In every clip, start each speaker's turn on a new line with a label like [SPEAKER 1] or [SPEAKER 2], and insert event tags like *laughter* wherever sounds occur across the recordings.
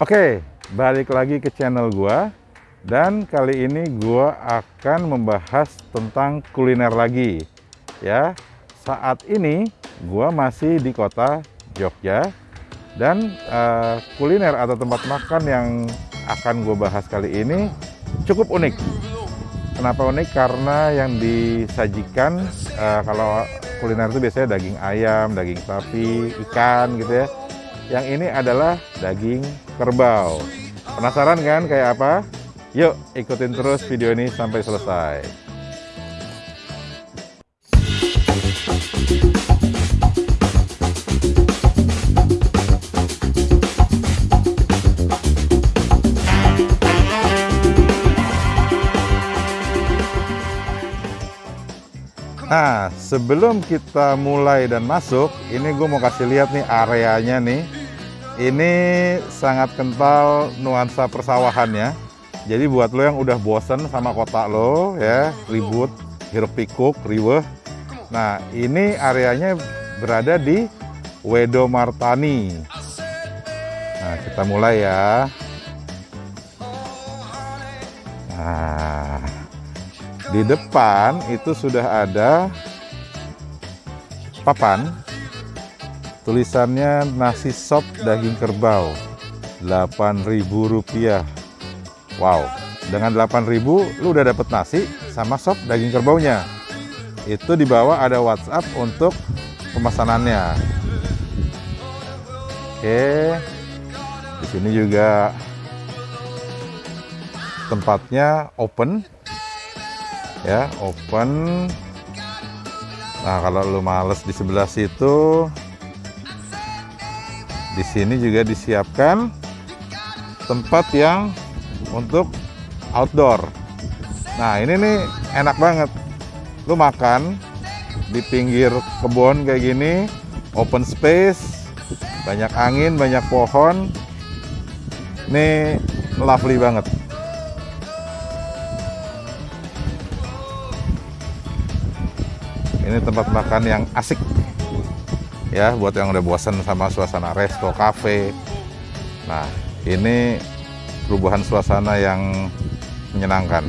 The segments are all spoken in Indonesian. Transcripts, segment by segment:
[SPEAKER 1] Oke, balik lagi ke channel gua dan kali ini gua akan membahas tentang kuliner lagi. Ya, saat ini gua masih di kota Jogja dan uh, kuliner atau tempat makan yang akan gue bahas kali ini cukup unik. Kenapa unik? Karena yang disajikan uh, kalau kuliner itu biasanya daging ayam, daging sapi, ikan gitu ya. Yang ini adalah daging kerbau. Penasaran kan kayak apa? Yuk ikutin terus video ini sampai selesai. Nah, sebelum kita mulai dan masuk, ini gue mau kasih lihat nih areanya nih. Ini sangat kental nuansa persawahan ya. Jadi buat lo yang udah bosen sama kota lo ya, ribut, hiruk pikuk, riweh. Nah, ini areanya berada di Wedo Martani. Nah, kita mulai ya. Nah, di depan itu sudah ada papan tulisannya nasi sop daging kerbau Rp8.000 wow dengan Rp8.000 lu udah dapet nasi sama sop daging kerbaunya. Itu di bawah ada WhatsApp untuk pemesanannya oke di sini juga tempatnya open ya open. Nah kalau lu males di sebelah situ di sini juga disiapkan tempat yang untuk outdoor. Nah ini nih enak banget. Lu makan di pinggir kebun kayak gini open space banyak angin banyak pohon. Ini lovely banget. Ini tempat makan yang asik ya buat yang udah bosan sama suasana resto cafe nah ini perubahan suasana yang menyenangkan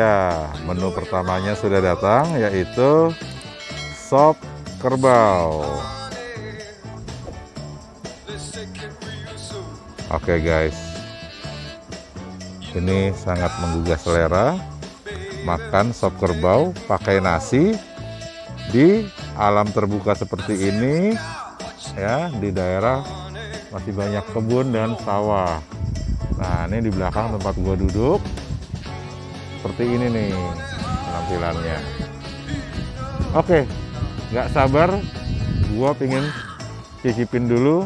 [SPEAKER 1] dia menu pertamanya sudah datang yaitu sop kerbau. Oke guys, ini sangat menggugah selera. Makan sop kerbau pakai nasi di alam terbuka seperti ini, ya di daerah masih banyak kebun dan sawah. Nah ini di belakang tempat gua duduk seperti ini nih penampilannya. Oke, nggak sabar gua pingin cicipin dulu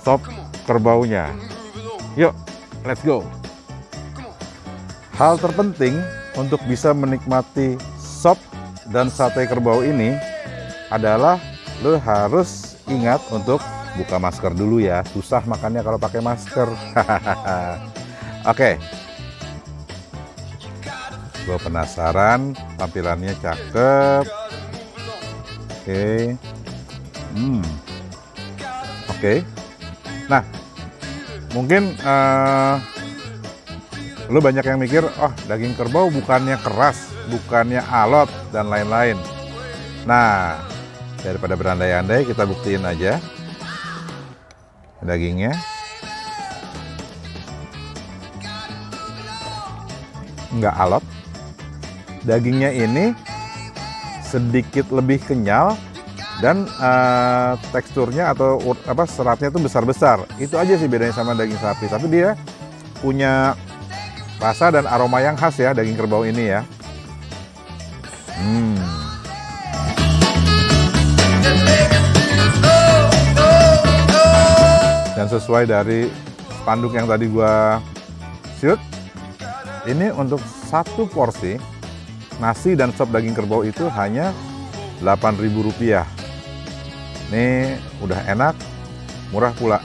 [SPEAKER 1] sop kerbaunya. Yuk, let's go. Hal terpenting untuk bisa menikmati sop dan sate kerbau ini adalah lo harus ingat untuk buka masker dulu ya susah makannya kalau pakai masker *laughs* oke gue penasaran tampilannya cakep. Oke. Hmm. Oke. Nah mungkin uh, lu banyak yang mikir oh daging kerbau bukannya keras bukannya alot dan lain-lain. Nah daripada berandai-andai kita buktiin aja dagingnya. Nggak alot dagingnya ini sedikit lebih kenyal dan uh, teksturnya atau apa seratnya itu besar-besar. Itu aja sih bedanya sama daging sapi. Tapi dia punya rasa dan aroma yang khas ya daging kerbau ini ya. Hmm. Dan sesuai dari spanduk yang tadi gua shoot ini untuk satu porsi nasi dan sop daging kerbau itu hanya Rp8.000 ini udah enak murah pula.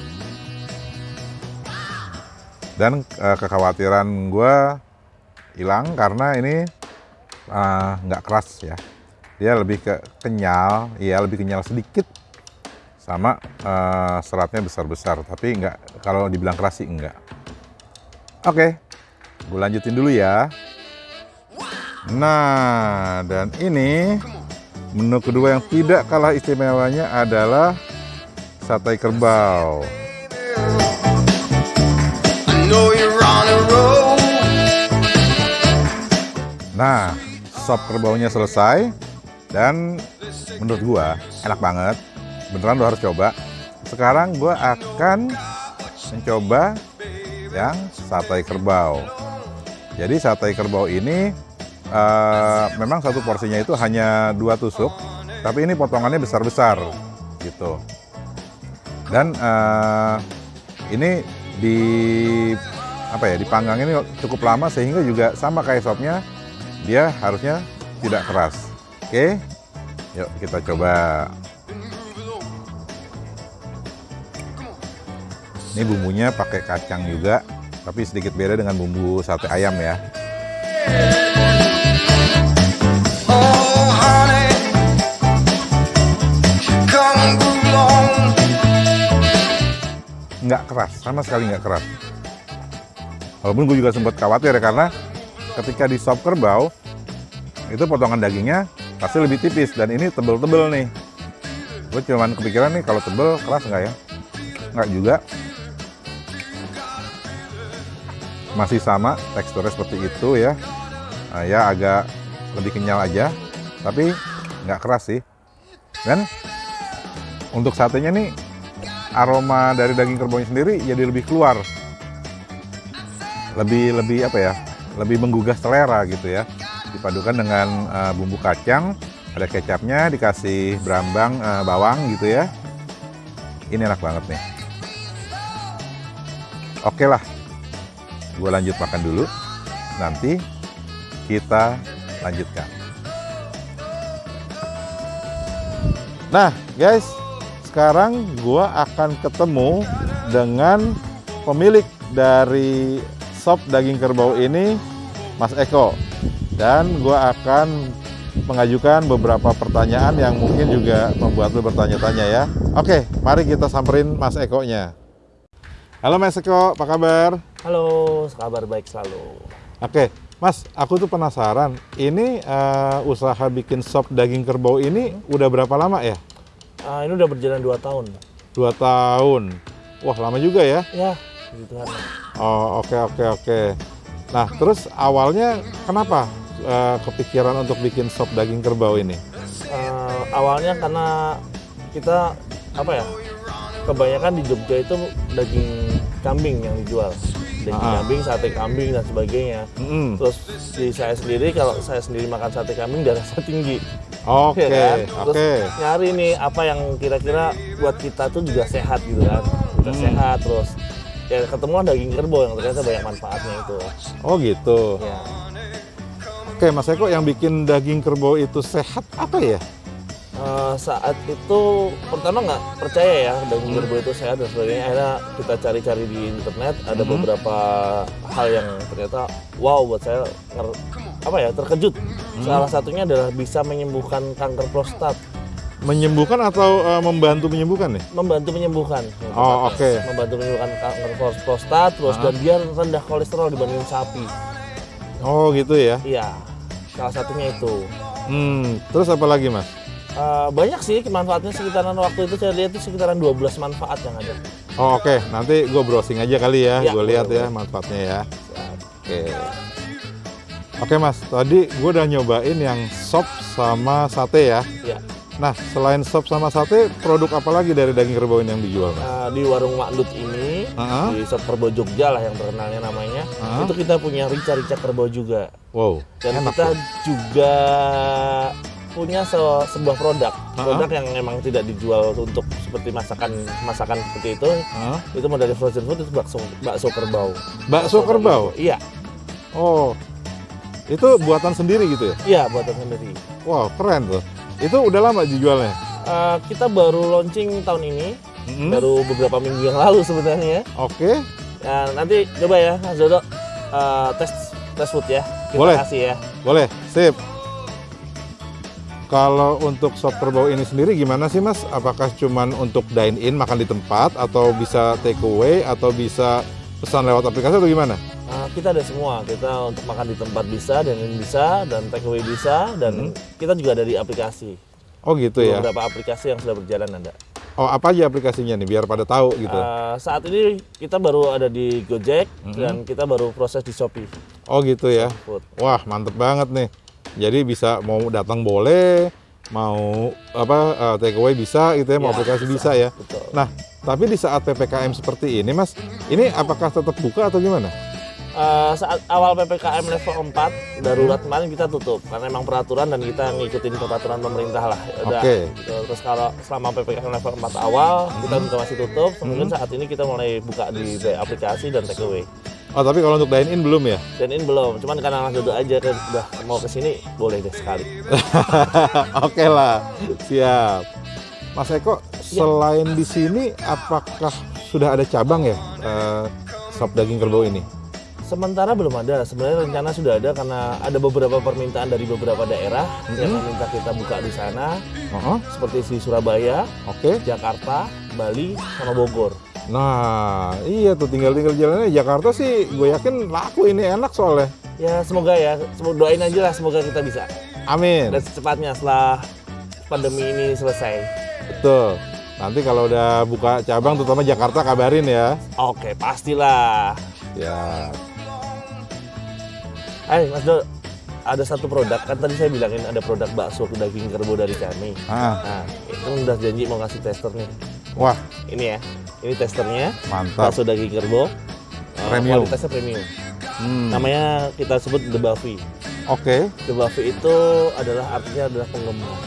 [SPEAKER 1] Dan uh, kekhawatiran gue hilang karena ini eh, nggak uh, keras ya. Dia lebih ke kenyal ya lebih kenyal sedikit sama uh, seratnya besar-besar. Tapi nggak kalau dibilang keras sih enggak oke gue lanjutin dulu ya nah dan ini menu kedua yang tidak kalah istimewanya adalah sate kerbau. Nah sop kerbaunya selesai dan menurut gua enak banget. Beneran lo harus coba. Sekarang gua akan mencoba yang sate kerbau. Jadi sate kerbau ini uh, memang satu porsinya itu hanya dua tusuk tapi ini potongannya besar-besar gitu. Dan uh, ini di apa ya dipanggang ini cukup lama sehingga juga sama kayak sopnya dia harusnya tidak keras. Oke yuk kita coba. Ini bumbunya pakai kacang juga, tapi sedikit beda dengan bumbu sate ayam ya. Nggak keras, sama sekali nggak keras. Walaupun gue juga sempat khawatir ya, karena ketika di sop kerbau, itu potongan dagingnya pasti lebih tipis, dan ini tebel-tebel nih. Gue cuman kepikiran nih, kalau tebel keras nggak ya? Nggak juga, masih sama teksturnya seperti itu ya nah, ya agak lebih kenyal aja tapi nggak keras sih dan untuk satenya nih aroma dari daging kerbau sendiri jadi lebih keluar. Lebih lebih apa ya? Lebih menggugah selera gitu ya. Dipadukan dengan uh, bumbu kacang ada kecapnya dikasih berambang uh, bawang gitu ya. Ini enak banget nih. Oke lah. Gue lanjut makan dulu. Nanti kita lanjutkan. Nah guys sekarang gue akan ketemu dengan pemilik dari sop daging kerbau ini Mas Eko dan gue akan mengajukan beberapa pertanyaan yang mungkin juga membuat lo bertanya-tanya ya oke mari kita samperin Mas Eko nya Halo Mas Eko, apa kabar?
[SPEAKER 2] Halo, kabar baik selalu.
[SPEAKER 1] Oke, Mas, aku tuh penasaran. Ini uh, usaha bikin sop daging kerbau ini udah berapa lama ya?
[SPEAKER 2] Uh, ini udah berjalan 2 tahun.
[SPEAKER 1] 2 tahun. Wah, lama juga ya?
[SPEAKER 2] Ya, gitu kan.
[SPEAKER 1] Oh, oke okay, oke okay, oke. Okay. Nah, terus awalnya kenapa uh, kepikiran untuk bikin sop daging kerbau ini?
[SPEAKER 2] Uh, awalnya karena kita apa ya? kebanyakan di Jogja itu daging kambing yang dijual daging ah. kambing, sate kambing dan sebagainya. Mm. Terus di saya sendiri kalau saya sendiri makan sate kambing darahnya tinggi.
[SPEAKER 1] Oke. Okay, ya kan?
[SPEAKER 2] Terus okay. nyari nih apa yang kira-kira buat kita tuh juga sehat gitu kan. Juga mm. sehat terus ya ketemu daging kerbau yang ternyata banyak manfaatnya itu.
[SPEAKER 1] Oh gitu. Ya. Oke, Mas Eko yang bikin daging kerbau itu sehat apa ya?
[SPEAKER 2] uh, saat itu pertama nggak percaya ya daging hmm. kerbau itu sehat dan sebagainya akhirnya kita cari-cari di internet ada hmm. beberapa hal yang ternyata wow buat saya apa ya terkejut hmm. salah satunya adalah bisa menyembuhkan kanker prostat
[SPEAKER 1] menyembuhkan atau uh, membantu menyembuhkan nih?
[SPEAKER 2] Membantu menyembuhkan.
[SPEAKER 1] Oh oke. Okay.
[SPEAKER 2] Membantu menyembuhkan kanker prostat, terus dan dia rendah kolesterol dibanding sapi.
[SPEAKER 1] Oh gitu ya?
[SPEAKER 2] Iya, salah satunya itu.
[SPEAKER 1] Hmm, terus apa lagi mas?
[SPEAKER 2] Uh, banyak sih manfaatnya sekitaran waktu itu saya lihat itu sekitaran 12 manfaat yang ada.
[SPEAKER 1] Oh oke, okay. nanti gue browsing aja kali ya, ya gue lihat ya manfaatnya ya. Oke. Okay. Oke mas, tadi gue udah nyobain yang sop sama sate ya. Iya. Nah, selain sop sama sate, produk apa lagi dari daging kerbau ini yang dijual? Mas?
[SPEAKER 2] Uh, di warung Makdut ini, uh -huh. di sop kerbau Jogja lah yang terkenalnya namanya, uh -huh. itu kita punya rica-rica kerbau juga.
[SPEAKER 1] Wow.
[SPEAKER 2] Dan kita ya? juga punya se sebuah produk produk yang memang tidak dijual untuk seperti masakan masakan seperti itu
[SPEAKER 1] Hah?
[SPEAKER 2] itu mau dari frozen food itu bakso bakso kerbau
[SPEAKER 1] Bakso kerbau?
[SPEAKER 2] iya
[SPEAKER 1] Oh, itu buatan sendiri gitu ya?
[SPEAKER 2] iya buatan sendiri
[SPEAKER 1] Wow, keren tuh. Itu udah lama dijualnya?
[SPEAKER 2] Eh, kita baru launching tahun ini
[SPEAKER 1] Mm-mm.
[SPEAKER 2] baru beberapa minggu yang lalu sebenarnya
[SPEAKER 1] Oke,
[SPEAKER 2] ya, nanti coba ya Mas Dodo eh, tes tes food ya kita
[SPEAKER 1] Boleh.
[SPEAKER 2] kasih ya
[SPEAKER 1] boleh. Sip. Kalau untuk sop kerbau ini sendiri gimana sih mas? Apakah cuman untuk dine in makan di tempat atau bisa take away atau bisa pesan lewat aplikasi atau gimana?
[SPEAKER 2] Kita ada semua kita untuk makan di tempat bisa dan ini bisa dan take away bisa dan kita juga ada di aplikasi
[SPEAKER 1] Oh gitu ya.
[SPEAKER 2] beberapa aplikasi yang sudah berjalan ada
[SPEAKER 1] Oh apa aja aplikasinya nih biar pada tahu gitu.
[SPEAKER 2] Eh, saat ini kita baru ada di Gojek
[SPEAKER 1] Mhm.
[SPEAKER 2] dan kita baru proses di Shopee
[SPEAKER 1] Oh gitu ya.
[SPEAKER 2] Food.
[SPEAKER 1] Wah mantep banget nih. Jadi bisa mau datang boleh, mau apa eh, take away bisa gitu ya, mau
[SPEAKER 2] Ya,
[SPEAKER 1] aplikasi bisa.
[SPEAKER 2] bisa.
[SPEAKER 1] ya.
[SPEAKER 2] Betul.
[SPEAKER 1] Nah tapi di saat ppkm seperti ini mas, ini apakah tetap buka atau gimana?
[SPEAKER 2] Eh, saat awal PPKM level 4 darurat kemarin kita tutup karena memang peraturan dan kita ngikutin peraturan pemerintah lah. Udah,
[SPEAKER 1] Oke.
[SPEAKER 2] gitu. Terus kalau selama PPKM level 4 awal kita
[SPEAKER 1] Hmm.
[SPEAKER 2] juga masih tutup. Kemudian saat ini kita mulai buka di aplikasi dan take away.
[SPEAKER 1] Oh tapi kalau untuk dine in belum ya?
[SPEAKER 2] Dan ini belum, cuman karena Mas Dodo aja kan udah mau ke sini boleh deh sekali. *laughs*
[SPEAKER 1] Oke lah, siap. Mas Eko,
[SPEAKER 2] Ya.
[SPEAKER 1] selain di sini, apakah sudah ada cabang ya eh, sop daging kerbau ini?
[SPEAKER 2] Sementara belum ada, sebenarnya rencana sudah ada karena ada beberapa permintaan dari beberapa daerah yang
[SPEAKER 1] Mhm.
[SPEAKER 2] meminta kita buka di sana,
[SPEAKER 1] Oh,
[SPEAKER 2] seperti di Surabaya,
[SPEAKER 1] Oke.
[SPEAKER 2] Jakarta, Bali, sama Bogor.
[SPEAKER 1] Nah, iya tuh tinggal-tinggal jalannya Jakarta sih, gue yakin laku ini enak soalnya.
[SPEAKER 2] Ya semoga ya, semoga doain aja lah semoga kita bisa.
[SPEAKER 1] Amin.
[SPEAKER 2] Dan secepatnya setelah pandemi ini selesai.
[SPEAKER 1] Betul. Nanti kalau udah buka cabang, terutama Jakarta kabarin ya.
[SPEAKER 2] Oke, pastilah.
[SPEAKER 1] Ya.
[SPEAKER 2] Hai Mas Do, ada satu produk, kan tadi saya bilangin ada produk bakso daging kerbau dari kami.
[SPEAKER 1] Ah,
[SPEAKER 2] Nah, itu udah janji mau kasih tester nih.
[SPEAKER 1] wah,
[SPEAKER 2] Ini ya, ini testernya,
[SPEAKER 1] mantap.
[SPEAKER 2] bakso daging kerbau. Eh,
[SPEAKER 1] Premium.
[SPEAKER 2] Kualitasnya premium.
[SPEAKER 1] Hmm.
[SPEAKER 2] Namanya kita sebut The Buffy.
[SPEAKER 1] Oke.
[SPEAKER 2] The Buffy itu adalah artinya adalah penggemar.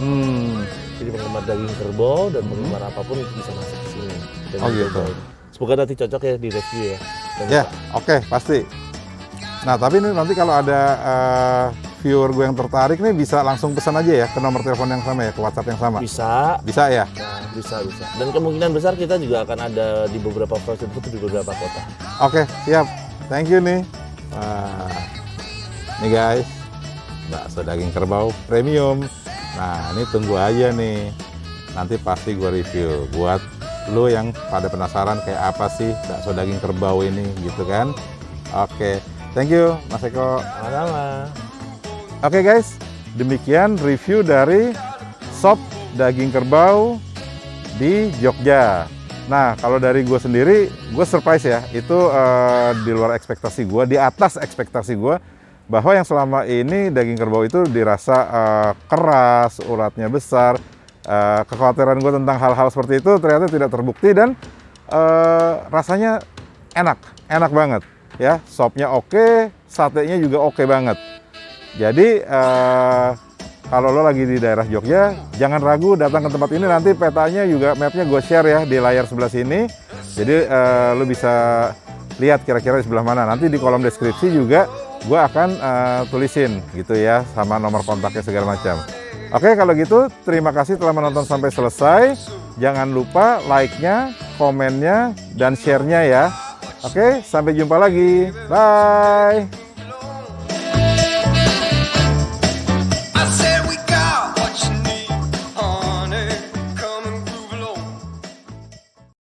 [SPEAKER 1] Hmm.
[SPEAKER 2] Jadi penggemar daging kerbau dan penggemar apa pun bisa masuk ke sini. dan
[SPEAKER 1] Oh, gitu.
[SPEAKER 2] Semoga nanti cocok ya di review ya.
[SPEAKER 1] Ya, oke, pasti. Nah, tapi ini nanti kalau ada eh, viewer gue yang tertarik nih bisa langsung pesan aja ya ke nomor telepon yang sama ya, ke WhatsApp yang sama.
[SPEAKER 2] Bisa,
[SPEAKER 1] Bisa ya?
[SPEAKER 2] nah, bisa, bisa. Dan kemungkinan besar kita juga akan ada di beberapa frozen food di beberapa kota.
[SPEAKER 1] Oke, siap. Thank you nih. Wah, nih guys, bakso daging kerbau premium. Nah, ini tunggu aja nih. Nanti pasti gue review buat lu yang pada penasaran kayak apa sih bakso daging kerbau ini gitu kan. Oke, thank you Mas Eko.
[SPEAKER 2] Sama-sama.
[SPEAKER 1] Oke guys, demikian review dari sop daging kerbau di Jogja. Nah, kalau dari gue sendiri, gue surprise ya. Itu eh, di luar ekspektasi gue, di atas ekspektasi gue, bahwa yang selama ini daging kerbau itu dirasa eh, keras, uratnya besar. Eh, kekhawatiran gue tentang hal-hal seperti itu ternyata tidak terbukti dan eh, rasanya enak, enak banget. Ya, sopnya oke, satenya juga oke banget. Jadi eh, kalau lo lagi di daerah Jogja, jangan ragu datang ke tempat ini. Nanti petanya juga mapnya gue share ya di layar sebelah sini. Jadi eh, lo bisa lihat kira-kira di sebelah mana. Nanti di kolom deskripsi juga gue akan eh, tulisin gitu ya sama nomor kontaknya segala macam. Oke kalau gitu terima kasih telah menonton sampai selesai. Jangan lupa like-nya, komennya, dan share-nya ya. Oke sampai jumpa lagi. Bye.